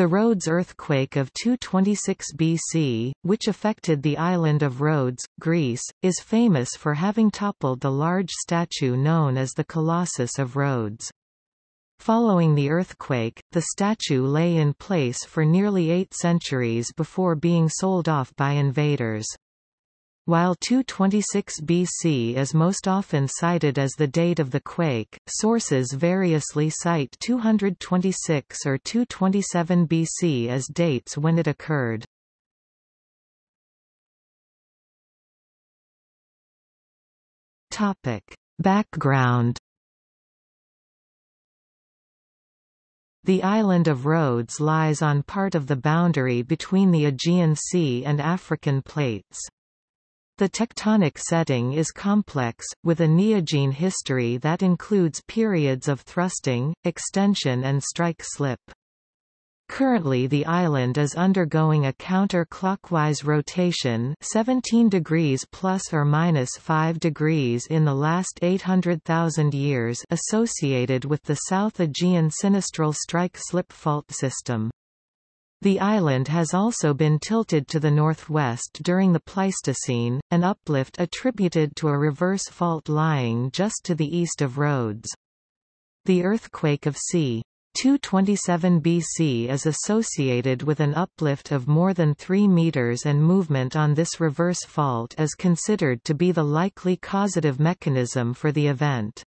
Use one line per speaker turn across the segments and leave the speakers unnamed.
The Rhodes earthquake of 226 BC, which affected the island of Rhodes, Greece, is famous for having toppled the large statue known as the Colossus of Rhodes. Following the earthquake, the statue lay in place for nearly eight centuries before being sold off by invaders. While 226 BC is most often cited as the date of the quake, sources variously cite 226 or 227 BC as dates when it occurred. Topic. Background The island of Rhodes lies on part of the boundary between the Aegean Sea and African plates. The tectonic setting is complex, with a neogene history that includes periods of thrusting, extension and strike-slip. Currently the island is undergoing a counter-clockwise rotation 17 degrees plus or minus 5 degrees in the last 800,000 years associated with the South Aegean sinistral strike-slip fault system. The island has also been tilted to the northwest during the Pleistocene, an uplift attributed to a reverse fault lying just to the east of Rhodes. The earthquake of c. 227 BC is associated with an uplift of more than 3 meters and movement on this reverse fault is considered to be the likely causative mechanism for the event.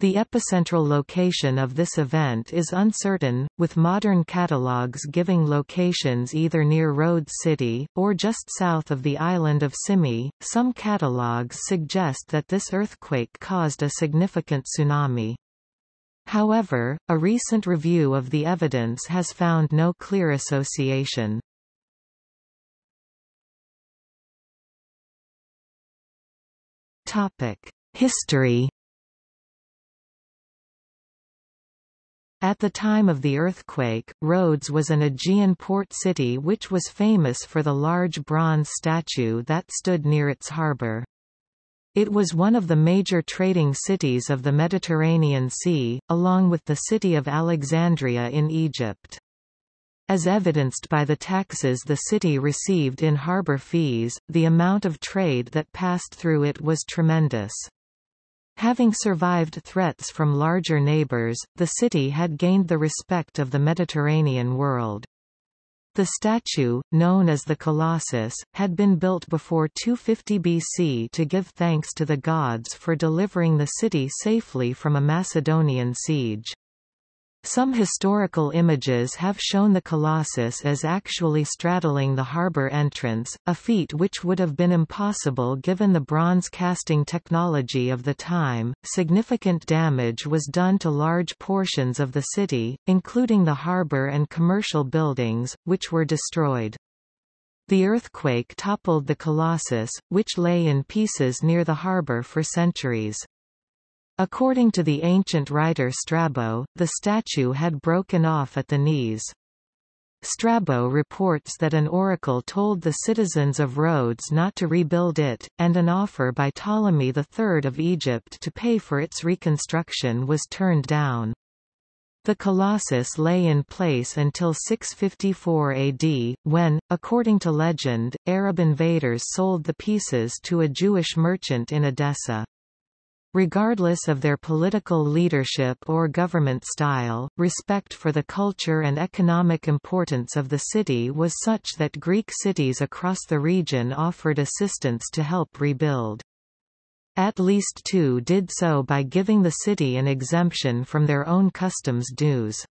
The epicentral location of this event is uncertain, with modern catalogues giving locations either near Rhodes City, or just south of the island of Simi. Some catalogues suggest that this earthquake caused a significant tsunami. However, a recent review of the evidence has found no clear association. History At the time of the earthquake, Rhodes was an Aegean port city which was famous for the large bronze statue that stood near its harbour. It was one of the major trading cities of the Mediterranean Sea, along with the city of Alexandria in Egypt. As evidenced by the taxes the city received in harbour fees, the amount of trade that passed through it was tremendous. Having survived threats from larger neighbours, the city had gained the respect of the Mediterranean world. The statue, known as the Colossus, had been built before 250 BC to give thanks to the gods for delivering the city safely from a Macedonian siege. Some historical images have shown the Colossus as actually straddling the harbour entrance, a feat which would have been impossible given the bronze casting technology of the time. Significant damage was done to large portions of the city, including the harbour and commercial buildings, which were destroyed. The earthquake toppled the Colossus, which lay in pieces near the harbour for centuries. According to the ancient writer Strabo, the statue had broken off at the knees. Strabo reports that an oracle told the citizens of Rhodes not to rebuild it, and an offer by Ptolemy III of Egypt to pay for its reconstruction was turned down. The Colossus lay in place until 654 AD, when, according to legend, Arab invaders sold the pieces to a Jewish merchant in Edessa. Regardless of their political leadership or government style, respect for the culture and economic importance of the city was such that Greek cities across the region offered assistance to help rebuild. At least two did so by giving the city an exemption from their own customs dues.